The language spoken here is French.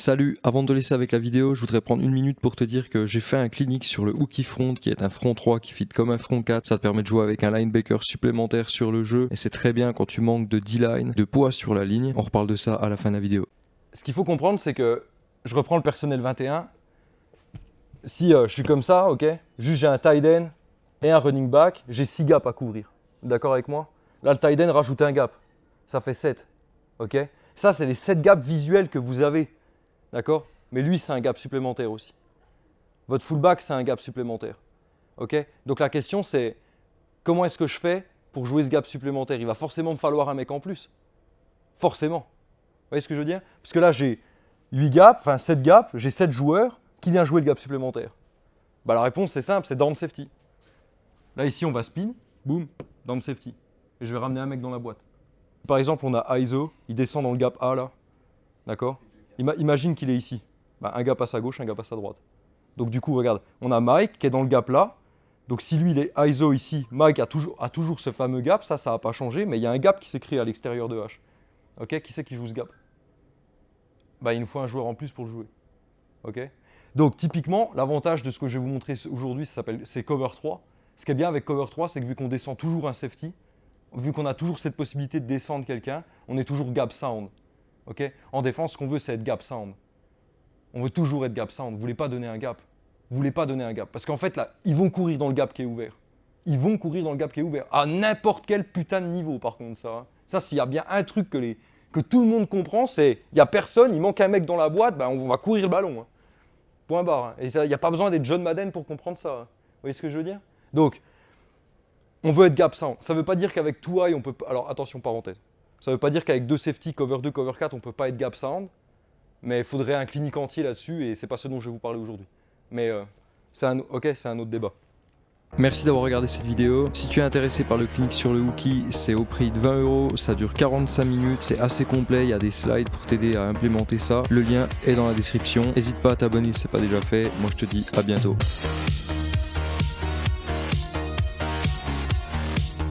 Salut, avant de te laisser avec la vidéo, je voudrais prendre une minute pour te dire que j'ai fait un clinique sur le hooky front qui est un front 3 qui fit comme un front 4. Ça te permet de jouer avec un linebacker supplémentaire sur le jeu et c'est très bien quand tu manques de D-line, de poids sur la ligne. On reparle de ça à la fin de la vidéo. Ce qu'il faut comprendre, c'est que je reprends le personnel 21. Si euh, je suis comme ça, ok, juste j'ai un tight end et un running back, j'ai 6 gaps à couvrir. D'accord avec moi? Là, le tight end rajoute un gap. Ça fait 7. Ok? Ça, c'est les 7 gaps visuels que vous avez. D'accord? Mais lui, c'est un gap supplémentaire aussi. Votre fullback, c'est un gap supplémentaire. OK? Donc la question, c'est comment est-ce que je fais pour jouer ce gap supplémentaire? Il va forcément me falloir un mec en plus. Forcément. Vous voyez ce que je veux dire? Parce que là, j'ai 8 gaps, enfin 7 gaps, j'ai 7 joueurs. Qui vient jouer le gap supplémentaire bah, La réponse, c'est simple, c'est down safety. Là, ici, on va spin, boum, down safety. Et je vais ramener un mec dans la boîte. Par exemple, on a ISO, il descend dans le gap A là. D'accord? Imagine qu'il est ici. Bah, un gap passe à gauche, un gap passe à droite. Donc du coup, regarde, on a Mike qui est dans le gap là. Donc si lui, il est ISO ici, Mike a toujours, a toujours ce fameux gap. Ça, ça n'a pas changé, mais il y a un gap qui s'est créé à l'extérieur de H. Ok Qui c'est qui joue ce gap? Bah, Il nous faut un joueur en plus pour le jouer. Ok? Donc typiquement, l'avantage de ce que je vais vous montrer aujourd'hui, c'est cover 3. Ce qui est bien avec cover 3, c'est que vu qu'on descend toujours un safety, vu qu'on a toujours cette possibilité de descendre quelqu'un, on est toujours gap sound en défense, ce qu'on veut, c'est être gap sound. On veut toujours être gap sound. Vous voulez pas donner un gap. Vous voulez pas donner un gap. Parce qu'en fait, là, ils vont courir dans le gap qui est ouvert. Ils vont courir dans le gap qui est ouvert. À n'importe quel putain de niveau, par contre, ça. Hein. Ça, s'il y a bien un truc que, tout le monde comprend, c'est il n'y a personne, il manque un mec dans la boîte, ben, on va courir le ballon. Hein. Point barre. Hein. Et il n'y a pas besoin d'être John Madden pour comprendre ça. Vous voyez ce que je veux dire? Donc, on veut être gap sound. Ça ne veut pas dire qu'avec high, on peut. Alors, attention, parenthèse. Ça ne veut pas dire qu'avec deux safety, cover 2, cover 4, on ne peut pas être gap sound. Mais il faudrait un clinique entier là-dessus et c'est pas ce dont je vais vous parler aujourd'hui. Mais euh, c'est un, un autre débat. Merci d'avoir regardé cette vidéo. Si tu es intéressé par le clinique sur le Wookie, c'est au prix de 20 euros. Ça dure 45 minutes. C'est assez complet. Il y a des slides pour t'aider à implémenter ça. Le lien est dans la description. N'hésite pas à t'abonner si ce n'est pas déjà fait. Moi, je te dis à bientôt.